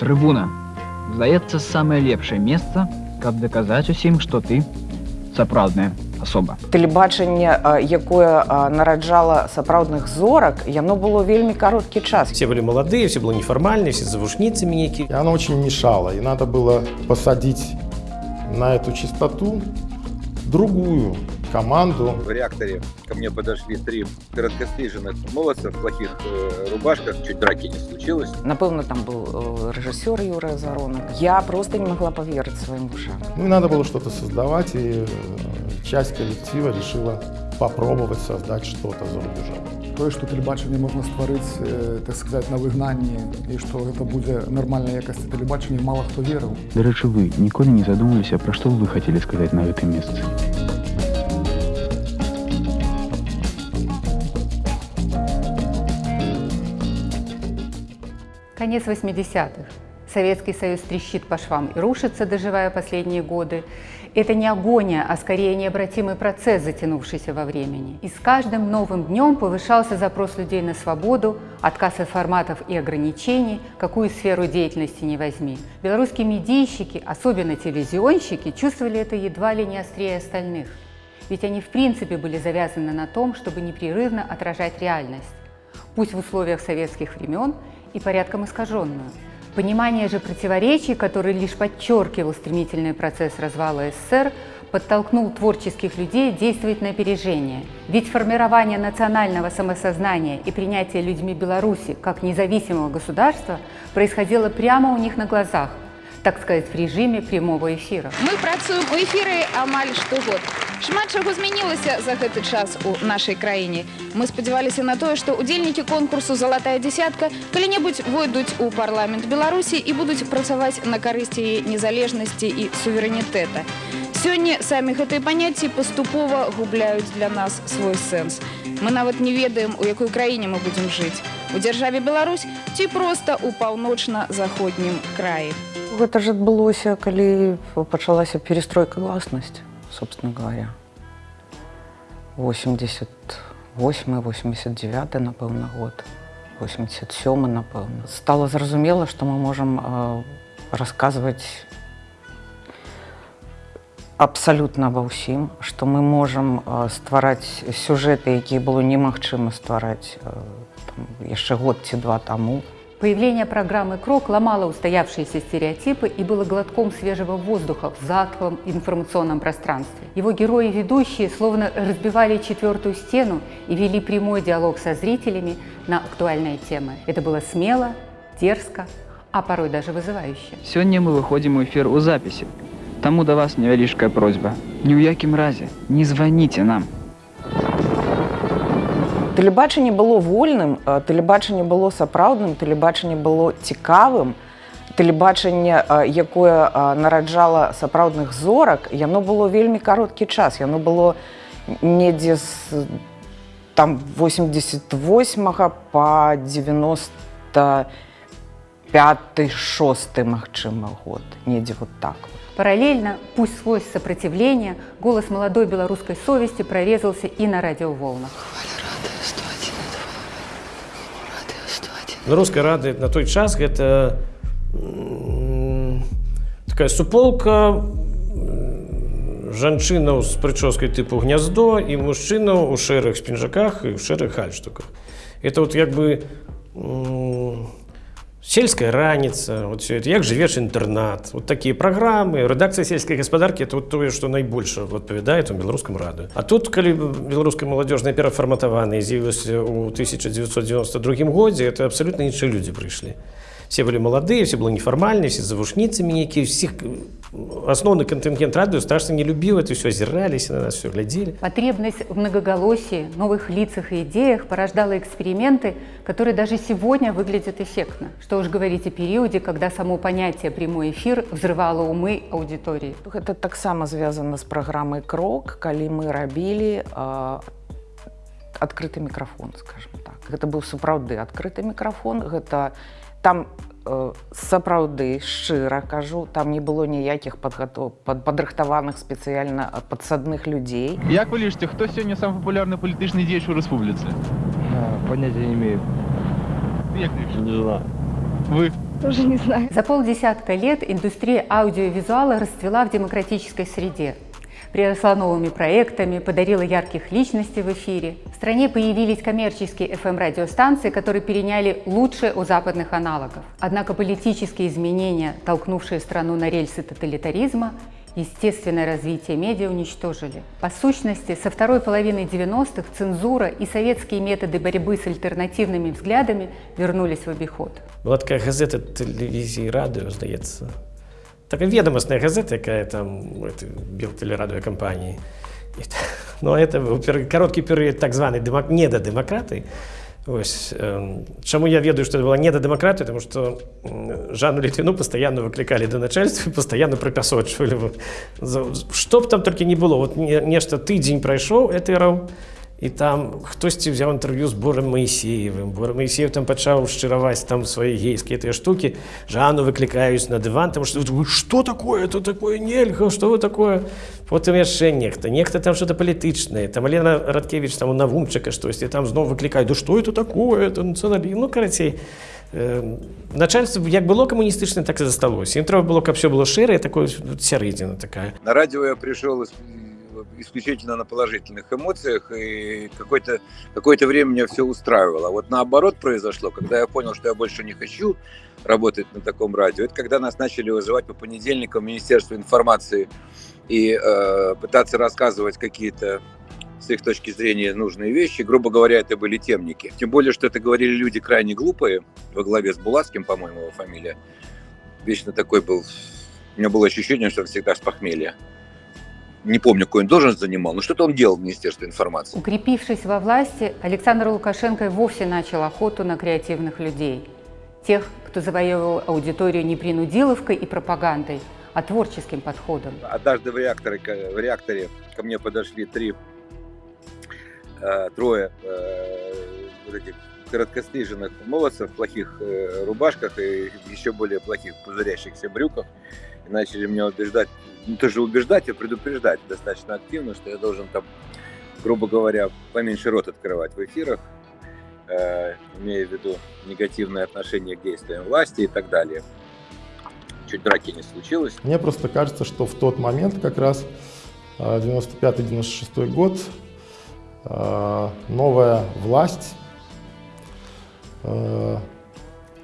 Трибуна. Здаецца, самае лепшае месца, каб даказаць усім, што ты сапраўдная асоба. Тэлебачанне, а, якое а, нараджала сапраўдных зорак, яно было вельмі кароткі час. Все были молодые, все было неформальные, все с завушницами некие. И она очень мешала, и надо было посадить на эту частоту другую команду. В реакторе ко мне подошли три короткостриженных молодца в плохих э, рубашках, чуть драки не случилось. Напэўна, там был э, рэжысёр Юра Заронак. Я просто не могла поверить своим ушам. Ну и надо было что-то создавать, и э, часть коллектива решила попробовать создать что-то за рубежом. Тое, што тэлебачанне можна стварыць, э, так сказаць, на выгнанні і што гэта будзе нармальнай якасці тэлебачання, мала хто верыў. Дарэчы, вы ніколі не задумваліся, пра што вы хацелі сказаць на гэтым месцы. Конец 80-х. Советский Союз трещит по швам и рушится, доживая последние годы. Это не агония, а скорее необратимый процесс, затянувшийся во времени. И с каждым новым днем повышался запрос людей на свободу, отказ от форматов и ограничений, какую сферу деятельности не возьми. Белорусские медийщики, особенно телевизионщики, чувствовали это едва ли не острее остальных. Ведь они в принципе были завязаны на том, чтобы непрерывно отражать реальность, пусть в условиях советских времен и порядком искаженную. Понимание же противоречий, который лишь подчеркивал стремительный процесс развала СССР, подтолкнул творческих людей действовать на опережение. Ведь формирование национального самосознания и принятие людьми Беларуси как независимого государства происходило прямо у них на глазах, так сказать, в режиме прямого эфира. Мы працуем у эфіры амаль штогод. Шмат чаго змянілася за гэты час у нашай краіне. Мы спадзяваліся на тое, што удзельнікі конкурсу залатая дзясятка калі-небудзь войдуць у парламент Беларусі і будуць працаваць на карысці яе незалежнасці і суверэнітэта. Сёння самі гэтыя паняцці паступова губляюць для нас свой сэнс. Мы нават не ведаем, у якой краіне мы будзем жыць. У дзяржаве Беларусь ці проста ў паўночна-заходнім краі. Гэта ж адбылося, калі пачалася перестройка гласнасць, собственно говоря. 88-89, напэўна, год. 87, напэўна. Стало зразумела, што мы можам расказваць абсалютна ва ўсім, што мы можам ствараць сюжэты, якія было немагчыма ствараць яшчэ год ці два таму. Появление программы «Крок» ломало устоявшиеся стереотипы и было глотком свежего воздуха в затхлом информационном пространстве. Его герои и ведущие словно разбивали четвертую стену и вели прямой диалог со зрителями на актуальные темы. Это было смело, дерзко, а порой даже вызывающе. Сёння мы выходзім у эфір у запісе. Таму да вас невялічкая просьба. Ні ў якім разе не званіце нам. Тэлебачанне было вольным, тэлебачанне было сапраўдным, тэлебачанне было цікавым. Тэлебачанне, якое нараджала сапраўдных зорак, яно было вельмі кароткі час. Яно было недзе з там 88 па 95 6 магчыма год, недзе вот так. Параллельно, пусть сквозь сопротивление, голос молодой белорусской совести прорезался и на радиоволнах. Беларуская рада на той час гэта м, такая суполка м, жанчынаў з прычоскай тыпу гняздо і мужчынаў у шэрых спінжаках і ў шэрых гальштуках. Это вот як бы м, сельская раніца, вот все это, як жывеш інтэрнат. Вот такія праграмы, рэдакцыя сельскай гаспадаркі это вот тое, што найбольш адпавядае у беларускам рады. А тут калі беларуская маладзёжная перафарматаваная з'явілася ў 1992 годзе, это абсалютна іншыя людзі прыйшлі. Все были молодые, все было неформальные, все с завушницами некие, всех основной контингент радио страшно не любил это все, озирались на нас, все глядели. Потребность в многоголосии, новых лицах и идеях порождала эксперименты, которые даже сегодня выглядят эффектно. Что уж говорить о периоде, когда само понятие «прямой эфир» взрывало умы аудитории. Гэта таксама звязана з праграмай крок, калі мы рабілі э, адкрыты мікрафон, скажем так. Гэта быў сапраўды адкрыты мікрафон, гэта там э, сапраўды шчыра кажу, там не было ніякіх падгатоў пад, падрыхтаваных спецыяльна падсадных людзей. Як вы лічыце, хто сёння сам папулярны палітычны дзеяч у рэспубліцы? Понятия не имею. Як лічыце? Не знаю. Вы Тоже не знаю. За полдесятка лет индустрия аудиовизуала расцвела в демократической среде. Приросла новыми проектами, подарила ярких личностей в эфире. В стране появились коммерческие FM-радиостанции, которые переняли лучшее у западных аналогов. Однако политические изменения, толкнувшие страну на рельсы тоталитаризма, естественное развитие медиа уничтожили. По сущности, со второй половины 90-х цензура и советские методы борьбы с альтернативными взглядами вернулись в обиход. Була така газета телевізії радіо, здається. Така відомосна газета, яка там білтелерадіокомпанії. Ну, це був короткий період так званий демок... недодемократи. Ось, э, чему я ведаю, что это была недодемократия, потому что э, Жанну Литвину постоянно выкликали до начальства и постоянно пропясочивали. Что бы там только не было, вот не, нечто тыдзень прошел, это і там хтосьці взяў інтэрв'ю з борам Маісеевым бор Маісеев там пачаў шчыраваць там свае гейскія тыя штукі жану выклікаюць на дыван там што вы что такое это такое нельга что вы такое потым яшчэ нехта нехта там что-то палітычнае там Алена радкевич там у навумчыка штосьці там зноў выклікаюць да что это такое это нацыяналі ну карацей э, начальство як было камуністычна так і засталося ім трэба было каб все было шэрае такое сярэдзіна такая на радио я пришел исключительно на положительных эмоциях, и какое-то какое время меня все устраивало. Вот наоборот произошло, когда я понял, что я больше не хочу работать на таком радио, это когда нас начали вызывать по понедельникам в Министерство информации и э, пытаться рассказывать какие-то с их точки зрения нужные вещи. Грубо говоря, это были темники. Тем более, что это говорили люди крайне глупые, во главе с Булавским, по-моему, его фамилия. Вечно такой был... У меня было ощущение, что он всегда с похмелья не помню, какую он должность занимал, но что-то он делал в Министерстве информации. Укрепившись во власти, Александр Лукашенко и вовсе начал охоту на креативных людей. Тех, кто завоевывал аудиторию не принудиловкой и пропагандой, а творческим подходом. Однажды в реакторе, в реакторе ко мне подошли три, э, трое э, вот этих короткостриженных молодцев в плохих э, рубашках и еще более плохих пузырящихся брюках и начали меня убеждать не то же убеждать, а предупреждать достаточно активно, что я должен там, грубо говоря, поменьше рот открывать в эфирах, э, имея в виду негативное отношение к действиям власти и так далее. Чуть драки не случилось. Мне просто кажется, что в тот момент как раз 95-96 э, год э, новая власть э,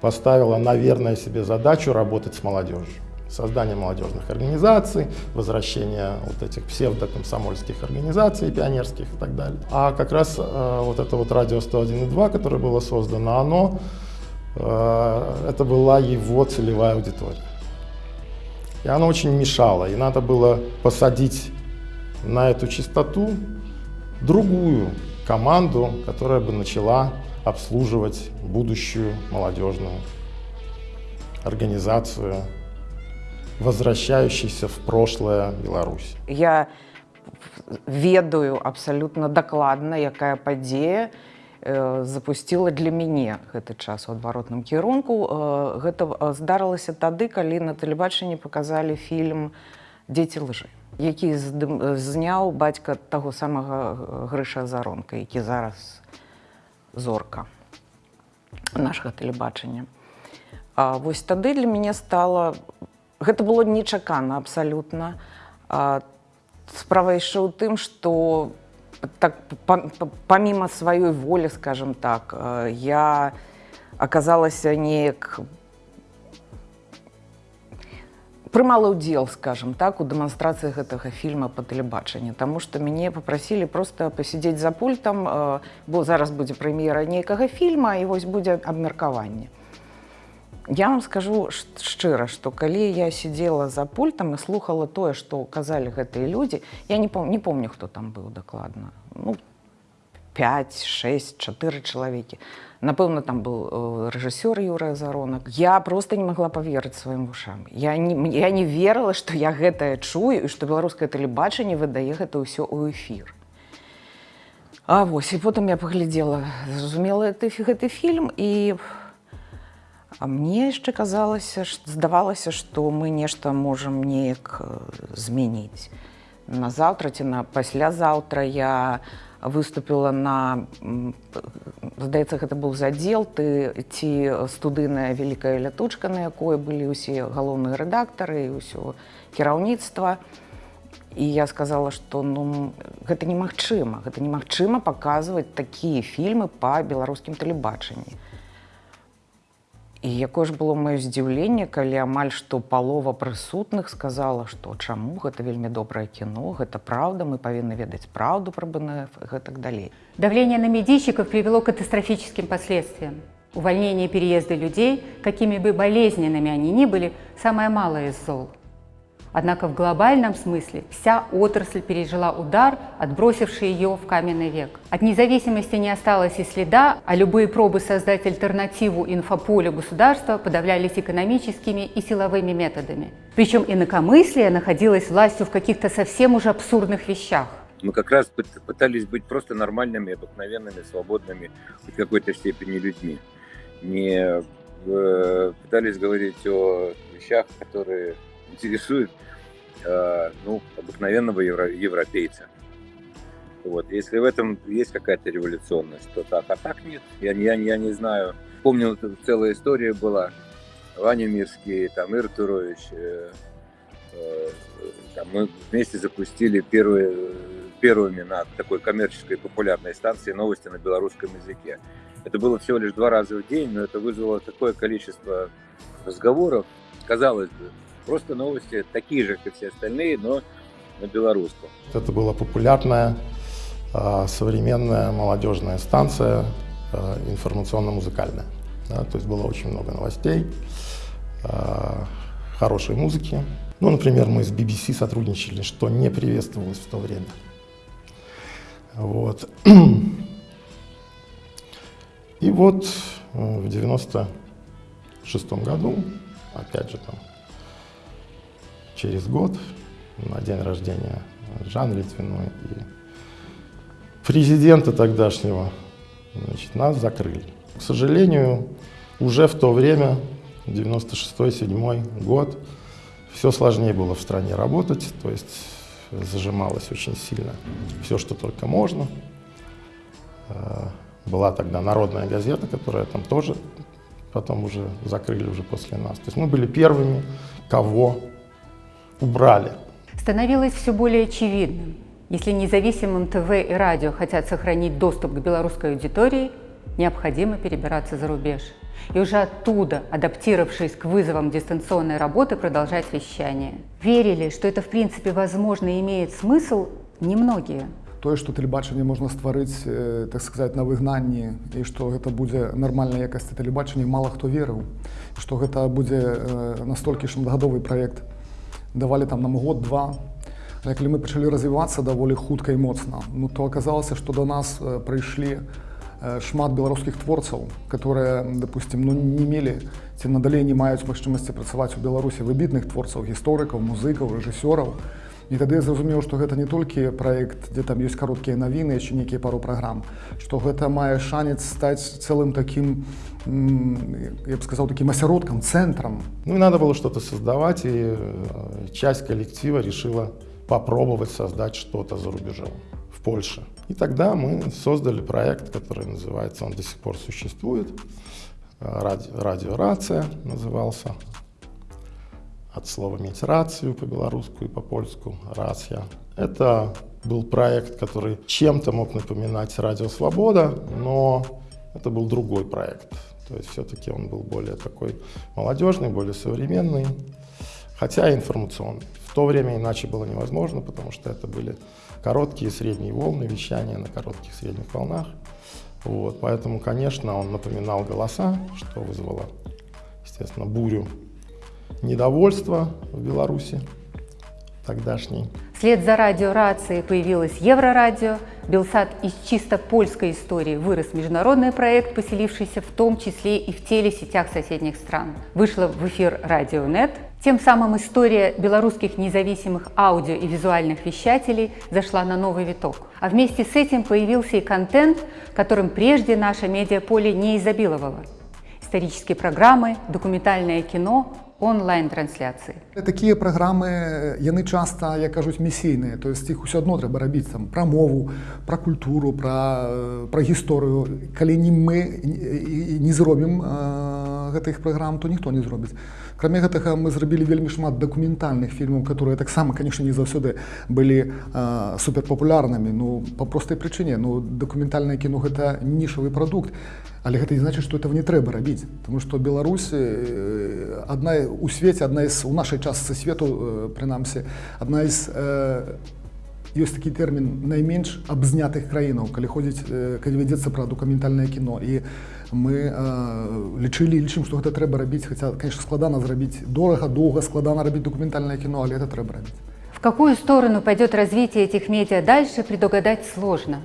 поставила, наверное, себе задачу работать с молодежью создание молодежных организаций, возвращение вот этих псевдокомсомольских организаций, пионерских и так далее. А как раз э, вот это вот радио 101.2, которое было создано, оно, э, это была его целевая аудитория. И оно очень мешало, и надо было посадить на эту частоту другую команду, которая бы начала обслуживать будущую молодежную организацию возвращающейся в прошлое Беларусь. Я ведаю абсалютна дакладна, якая падзея э, запусціла для мяне гэты час у адваротным кірунку. Э, гэта э, здарылася тады, калі на тэлебачанні паказалі фільм дзеці лжы які зняў бацька таго самага грыша заронка які зараз зорка нашага тэлебачання вось тады для мяне стала гэта было нечакана абсалютна. Справа яшчэ ў тым што так помимо сваёй волі скажем так я аказалася неяк прымала ўдзел скажем так у дэманстрацыі гэтага фільма па тэлебачанні. Таму што мяне попрасілі просто пасядзець за пультам бо зараз будзе прэм'ера нейкага фільма і вось будзе абмеркаванне Я вам скажу шчыра, што калі я сидзела за пультам і слухала тое, што казалі гэтыя людзі, я не, пом не помню, хто там быў дакладна. Ну, 5, 6, 4 чалавекі. Напэўна, там быў э, рэжысёр Юрыя Заронак. Я просто не магла паверыць сваім вушам. Я не, я не верыла, што я гэтае чую і што беларускае тэлебачанне выдае гэта ўсё ў эфір. А вось і потым я паглядзела, зразумела гэты фільм і А мне яшчэ казалася, здавалася, што мы нешта можам неяк змяніць. на заўтра ці на паслязаўтра я выступила на здаецца гэта быў задзел ты ці студыйная вялікая лятучка на якой былі ўсе галоўныя рэдактары і ўсё кіраўніцтва. І я сказала что ну гэта немагчыма. Гэта немагчыма паказваць такія фільмы па беларускім тэлебачанні і якое ж было маё здзіўленне калі амаль што палова прысутных сказала што чаму гэта вельмі добрае кіно гэта праўда мы павінны ведаць праўду пра бнф і гэтак далей Давление на медийщиков привело к катастрофическим последствиям. Увольнение и переезды людей, какими бы болезненными они ни были, самое малое из зол. Однако в глобальном смысле вся отрасль пережила удар, отбросивший ее в каменный век. От независимости не осталось и следа, а любые пробы создать альтернативу инфополю государства подавлялись экономическими и силовыми методами. Причем инакомыслие находилось властью в каких-то совсем уже абсурдных вещах. Мы как раз пыт- пытались быть просто нормальными, обыкновенными, свободными, в какой-то степени людьми. Не э, пытались говорить о вещах, которые интересуют э, ну, обыкновенного евро- европейца. Вот. Если в этом есть какая-то революционность, то так, а так нет. Я, я, я не знаю. Помню, целая история была. Ваня Мирский, там Ир Турович, э, э, там мы вместе запустили первые, первыми на такой коммерческой популярной станции новости на белорусском языке. Это было всего лишь два раза в день, но это вызвало такое количество разговоров. Казалось бы, просто новости такие же, как все остальные, но на белорусском. Это была популярная а, современная молодежная станция а, информационно-музыкальная. Да, то есть было очень много новостей, а, хорошей музыки. Ну, например, мы с BBC сотрудничали, что не приветствовалось в то время. Вот. И вот э, в 96 году, опять же там, через год, на день рождения Жан Литвиной и президента тогдашнего, значит, нас закрыли. К сожалению, уже в то время, 96-7 год, все сложнее было в стране работать, то есть зажималось очень сильно все, что только можно. Э, Была тогда народная газета, которая там тоже потом уже закрыли уже после нас. То есть мы были первыми, кого убрали. Становилось все более очевидным. Если независимым ТВ и радио хотят сохранить доступ к белорусской аудитории, необходимо перебираться за рубеж. И уже оттуда, адаптировавшись к вызовам дистанционной работы, продолжать вещание. Верили, что это в принципе возможно и имеет смысл, немногие. тое што тэлебачанне можна стварыць э, так сказаць на выгнанні і што гэта будзе нармальнай якасці тэлебачання мала хто верыў што гэта будзе э, настолькі шматгадовы праект давалі там нам год два Але калі мы пачалі развівацца даволі хутка і моцна ну то аказалася што да нас э, прыйшлі э, шмат беларускіх творцаў которые допустим ну не мелі ці надалей не маюць магчымасці працаваць у беларусі выбітных творцаў гісторыкаў музыкаў рэжысёраў і тады я зразумеў што гэта не толькі праект дзе там ёсць кароткія навіны яшчэ нейкія пару праграм што гэта мае шанец стаць цэлым таким м, я б сказаў таким асяродкам цэнтрам Ну и надо было что-то создавать, и э, часть коллектива решила попробовать создать что-то за рубежом, в Польше. И тогда мы создали проект, который называется, он до сих пор существует, э, ради, радиорация назывался, от слова «иметь рацию» по-белорусски и по-польску, «рация». Это был проект, который чем-то мог напоминать «Радио Свобода», но это был другой проект. То есть все-таки он был более такой молодежный, более современный, хотя и информационный. В то время иначе было невозможно, потому что это были короткие средние волны вещания на коротких средних волнах. Вот, поэтому, конечно, он напоминал голоса, что вызвало, естественно, бурю недовольства в Беларуси тогдашней. Вслед за радиорацией появилось Еврорадио. Белсат из чисто польской истории вырос международный проект, поселившийся в том числе и в телесетях соседних стран. Вышла в эфир Радионет. Тем самым история белорусских независимых аудио и визуальных вещателей зашла на новый виток. А вместе с этим появился и контент, которым прежде наше медиаполе не изобиловало. Исторические программы, документальное кино, онлайн-трансляцыі. Такія праграмы яны часта як кажуць місійныя то есть іх усё адно трэба рабіць там пра мову пра культуру пра, пра гісторыю калі не мы не зробім гэтых праграм то ніхто не зробіць кроме гэтага мы зрабілі вельмі шмат дакументальных фільмаў которые таксама конечно не заўсёды былі суперпапулярнымі ну по простай прычыне ну дакументальнае кіно гэта нішавы прадукт але гэта не значит что этого не трэба рабіць тому что беларусі одна у свеце одна из у нашай частцы свету прынамсі одна из ёсць такі тэрмін найменш абзнятых краінаў калі ходзіць калі вядзецца пра дакументальнае кіно і мы лічылі лічым што гэта трэба рабіць хаця конечно складана зрабіць дорага доўга складана рабіць дакументальнае кіно але это трэба рабіць в какую сторону пойдет развитие этих медиа дальше предугадать сложно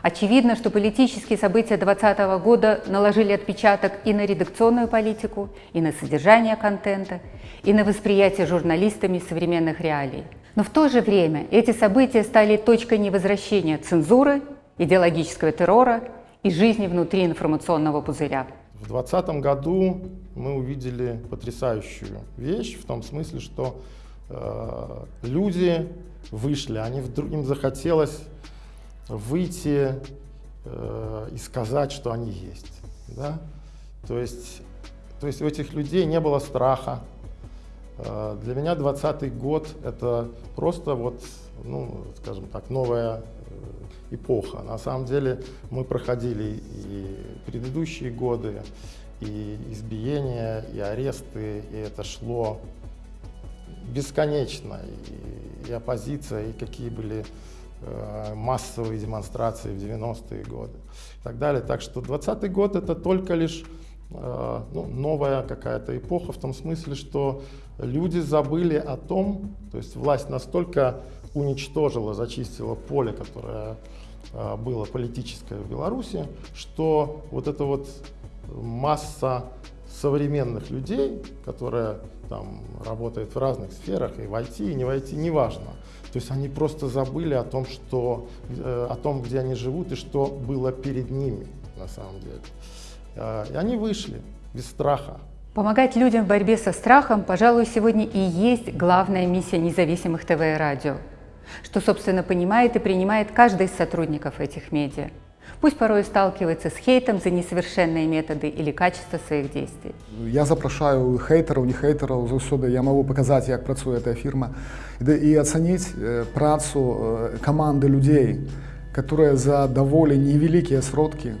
Очевидно, что политические события 2020 года наложили отпечаток и на редакционную политику, и на содержание контента, и на восприятие журналистами современных реалий. Но в то же время эти события стали точкой невозвращения цензуры, идеологического террора и жизни внутри информационного пузыря. В 2020 году мы увидели потрясающую вещь в том смысле, что э, люди вышли, они вдруг, им захотелось выйти э, и сказать, что они есть. Да? То, есть, то есть у этих людей не было страха. Э, для меня 20 год это просто вот, ну, скажем так, новая эпоха. На самом деле мы проходили и предыдущие годы, и избиения, и аресты, и это шло бесконечно. И, и оппозиция, и какие были Э, массовые демонстрации в 90-е годы и так далее. Так что 20 год это только лишь э, ну, новая какая-то эпоха в том смысле, что люди забыли о том, то есть власть настолько уничтожила, зачистила поле, которое э, было политическое в Беларуси, что вот эта вот масса современных людей, которая там работает в разных сферах, и в IT, и не в IT, неважно, то есть они просто забыли о том, что, э, о том, где они живут и что было перед ними на самом деле. Э, и они вышли без страха. Помогать людям в борьбе со страхом, пожалуй, сегодня и есть главная миссия независимых ТВ и радио, что, собственно, понимает и принимает каждый из сотрудников этих медиа пусть порой сталкивается с хейтом за несовершенные методы или качество своих действий. Я запрашаю хейтеров, не хейтеров, заўсёды я могу показать, как працует эта фирма, и оценить э, працу э, команды людей, которые за довольно невеликие сродки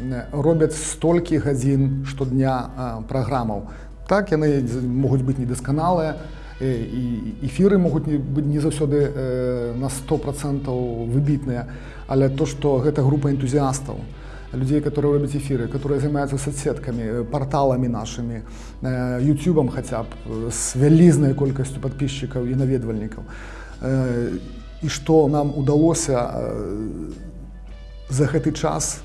э, робят столькі гадзін штодня праграмаў. Так яны могуць быць недасканалыя, і эфіры могуць быць не заўсёды на 100% выбітныя, але то что гэта група энтузіастаў людей которые робяць эфиры которые займаются соцсетками порталами нашими ютубом хотя б с вялізнай колькасцю подписчиков і наведвальнікаў. І что нам удалося за гэты час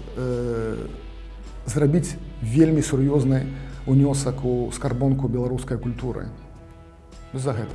зрабіць вельмі сур'ёзны унёсак у скарбонку беларускай культуры за гэта